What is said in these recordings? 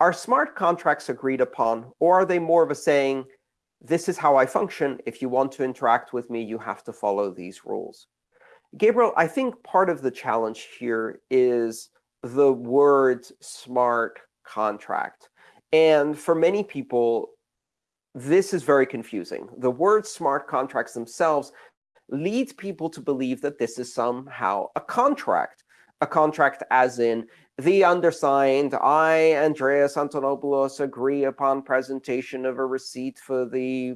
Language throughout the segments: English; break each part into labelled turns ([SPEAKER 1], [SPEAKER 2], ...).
[SPEAKER 1] are smart contracts agreed upon, or are they more of a saying, this is how I function. If you want to interact with me, you have to follow these rules? Gabriel, I think part of the challenge here is the word smart contract. And for many people, this is very confusing. The word smart contracts themselves leads people to believe that this is somehow a contract. A contract as in, the undersigned, I, Andreas Antonopoulos, agree upon presentation of a receipt for the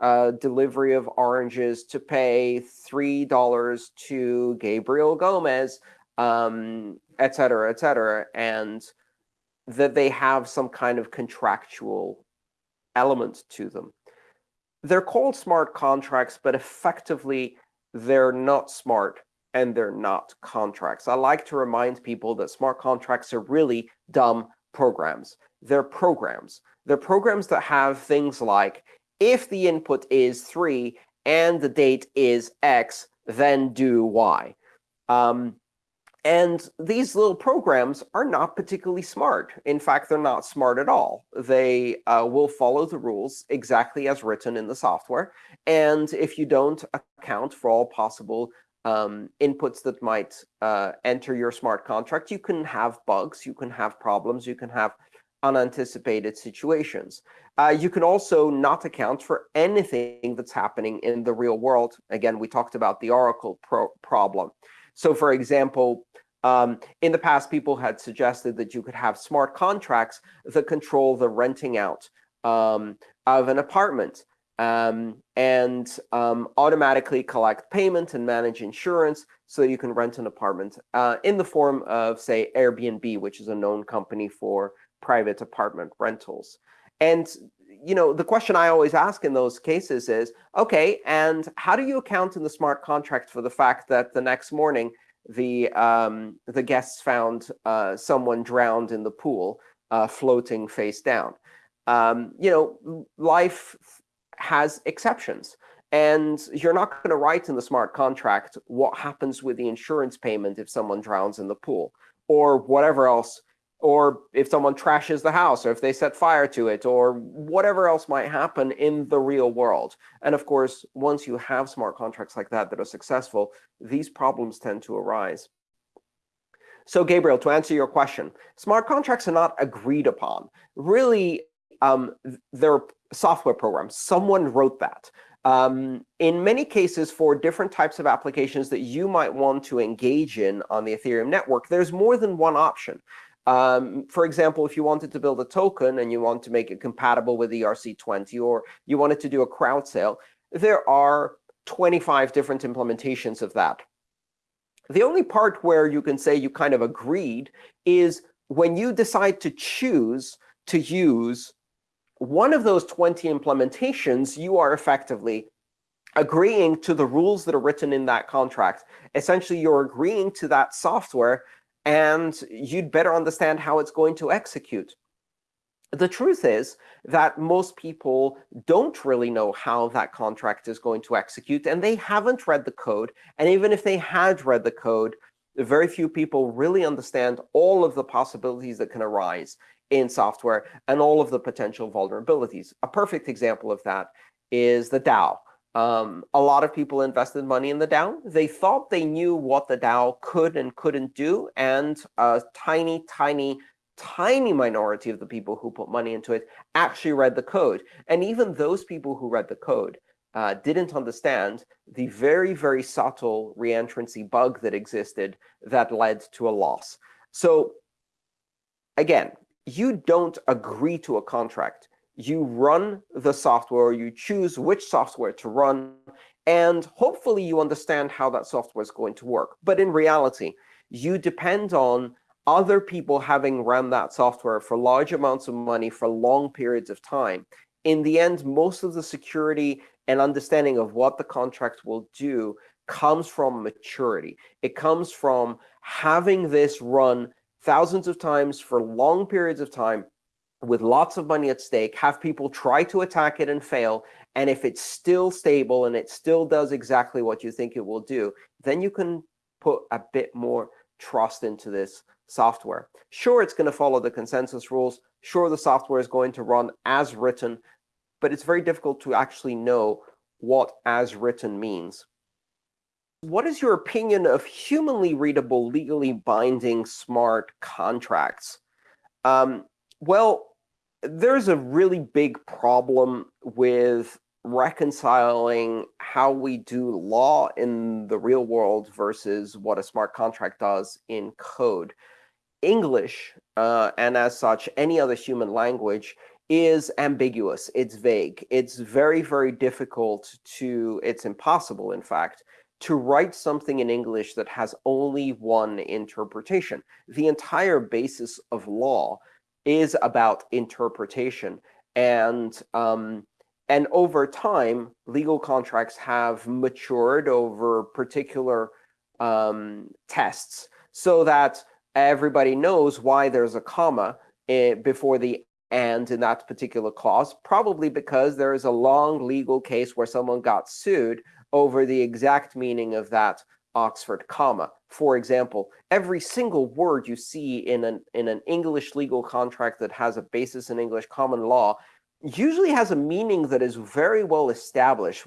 [SPEAKER 1] uh, delivery of oranges to pay $3 to Gabriel Gomez, um, et cetera, et cetera, and that they have some kind of contractual element to them. They're called smart contracts, but effectively, they're not smart and they're not contracts. I like to remind people that smart contracts are really dumb programs. They're programs. They're programs that have things like, if the input is 3 and the date is x, then do y. Um, and these little programs are not particularly smart. In fact, they're not smart at all. They uh, will follow the rules exactly as written in the software. And if you don't account for all possible um, inputs that might uh, enter your smart contract, you can have bugs, you can have problems, you can have unanticipated situations. Uh, you can also not account for anything that's happening in the real world. Again, we talked about the Oracle pro problem. So for example, um, in the past, people had suggested that you could have smart contracts that control the renting out um, of an apartment um, and um, automatically collect payment and manage insurance so you can rent an apartment uh, in the form of, say, Airbnb, which is a known company for private apartment rentals. And you know, the question I always ask in those cases is, OK, and how do you account in the smart contract for the fact that the next morning the um, the guests found uh, someone drowned in the pool, uh, floating face down. Um, you know, life has exceptions. And you're not going to write in the smart contract what happens with the insurance payment if someone drowns in the pool or whatever else or if someone trashes the house, or if they set fire to it, or whatever else might happen in the real world. And of course, once you have smart contracts like that that are successful, these problems tend to arise. So Gabriel, to answer your question, smart contracts are not agreed upon. Really, um, they're software programs. Someone wrote that. Um, in many cases, for different types of applications that you might want to engage in on the Ethereum network, there's more than one option. Um, for example, if you wanted to build a token and you want to make it compatible with ERC20, or you wanted to do a crowd sale, there are 25 different implementations of that. The only part where you can say you kind of agreed is when you decide to choose to use one of those 20 implementations, you are effectively agreeing to the rules that are written in that contract. Essentially, you're agreeing to that software and you'd better understand how it's going to execute. The truth is that most people don't really know how that contract is going to execute, and they haven't read the code. And even if they had read the code, very few people really understand all of the possibilities that can arise in software and all of the potential vulnerabilities. A perfect example of that is the DAO. Um, a lot of people invested money in the DAO. They thought they knew what the DAO could and couldn't do, and a tiny, tiny, tiny minority of the people who put money into it actually read the code. And even those people who read the code uh, didn't understand the very, very subtle reentrancy bug that existed that led to a loss. So again, you don't agree to a contract you run the software, you choose which software to run, and hopefully you understand how that software is going to work. But in reality, you depend on other people having run that software for large amounts of money for long periods of time. In the end, most of the security and understanding of what the contract will do comes from maturity. It comes from having this run thousands of times for long periods of time with lots of money at stake, have people try to attack it and fail, and if it's still stable and it still does exactly what you think it will do, then you can put a bit more trust into this software. Sure, it's going to follow the consensus rules, Sure, the software is going to run as written, but it's very difficult to actually know what as written means. What is your opinion of humanly readable, legally binding smart contracts? Um, well, there's a really big problem with reconciling how we do law in the real world versus what a smart contract does in code. English, uh, and as such, any other human language, is ambiguous. It's vague. It's very, very difficult to, it's impossible, in fact, to write something in English that has only one interpretation. The entire basis of law is about interpretation. And, um, and over time, legal contracts have matured over particular um, tests so that everybody knows why there's a comma eh, before the and in that particular clause, probably because there is a long legal case where someone got sued over the exact meaning of that Oxford comma. For example, every single word you see in an, in an English legal contract that has a basis in English common law usually has a meaning that is very well established.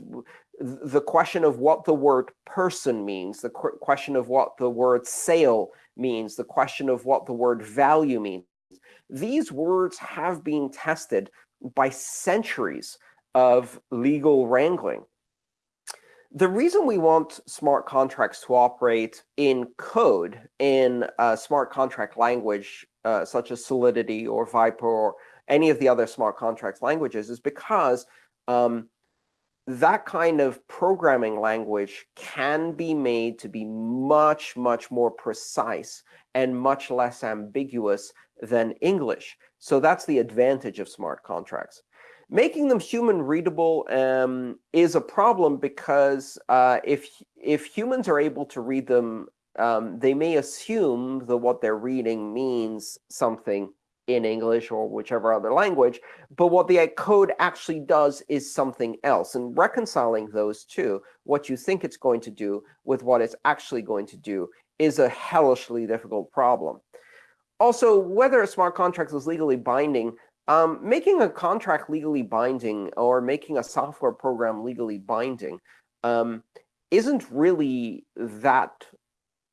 [SPEAKER 1] The question of what the word person means, the question of what the word sale means, the question of what the word value means. These words have been tested by centuries of legal wrangling the reason we want smart contracts to operate in code, in a smart contract language, uh, such as Solidity or Vyper or any of the other smart contracts languages, is because um, that kind of programming language can be made to be much, much more precise and much less ambiguous than English. So that's the advantage of smart contracts. Making them human readable um, is a problem because uh, if if humans are able to read them, um, they may assume that what they're reading means something in English or whichever other language, but what the code actually does is something else. And reconciling those two, what you think it's going to do with what it's actually going to do, is a hellishly difficult problem. Also, whether a smart contract is legally binding um, making a contract legally binding or making a software program legally binding um, isn't really that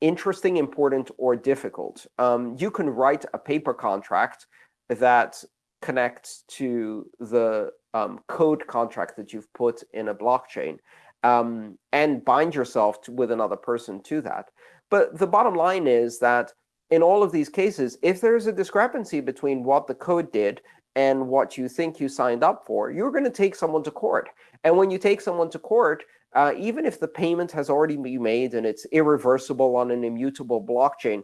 [SPEAKER 1] interesting, important, or difficult. Um, you can write a paper contract that connects to the um, code contract that you've put in a blockchain um, and bind yourself to, with another person to that. But the bottom line is that in all of these cases, if there's a discrepancy between what the code did and what you think you signed up for, you're going to take someone to court. And when you take someone to court, uh, even if the payment has already been made and it's irreversible on an immutable blockchain,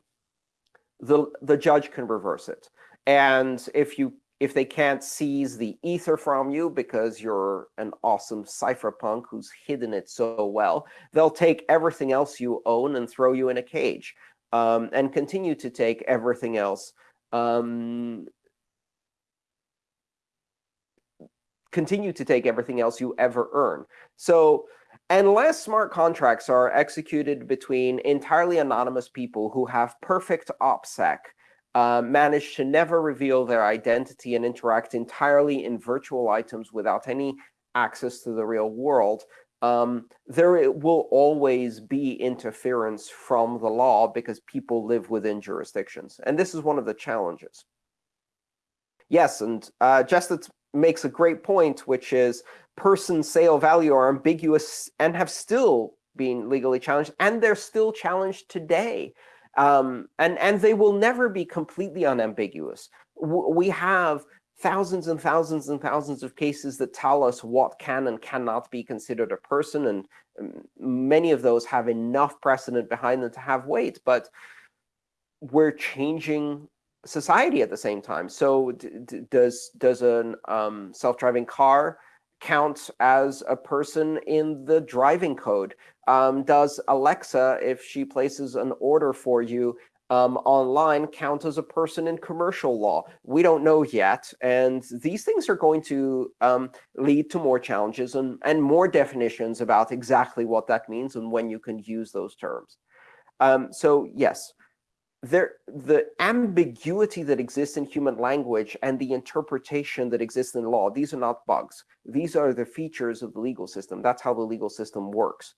[SPEAKER 1] the, the judge can reverse it. And if you if they can't seize the ether from you because you're an awesome cypherpunk who's hidden it so well, they'll take everything else you own and throw you in a cage um, and continue to take everything else um, continue to take everything else you ever earn. So unless smart contracts are executed between entirely anonymous people who have perfect OPSEC, uh, manage to never reveal their identity and interact entirely in virtual items without any access to the real world, um, there will always be interference from the law because people live within jurisdictions. And this is one of the challenges. Yes, and uh, just makes a great point, which is person, sale, value are ambiguous and have still been legally challenged, and they're still challenged today. Um, and, and they will never be completely unambiguous. We have thousands and thousands and thousands of cases that tell us what can and cannot be considered a person, and um, many of those have enough precedent behind them to have weight. But we're changing society at the same time. So does does a um, self-driving car count as a person in the driving code? Um, does Alexa, if she places an order for you um, online, count as a person in commercial law? We don't know yet. And these things are going to um, lead to more challenges and, and more definitions about exactly what that means and when you can use those terms. Um, so yes, there, the ambiguity that exists in human language and the interpretation that exists in law, these are not bugs. These are the features of the legal system. That's how the legal system works.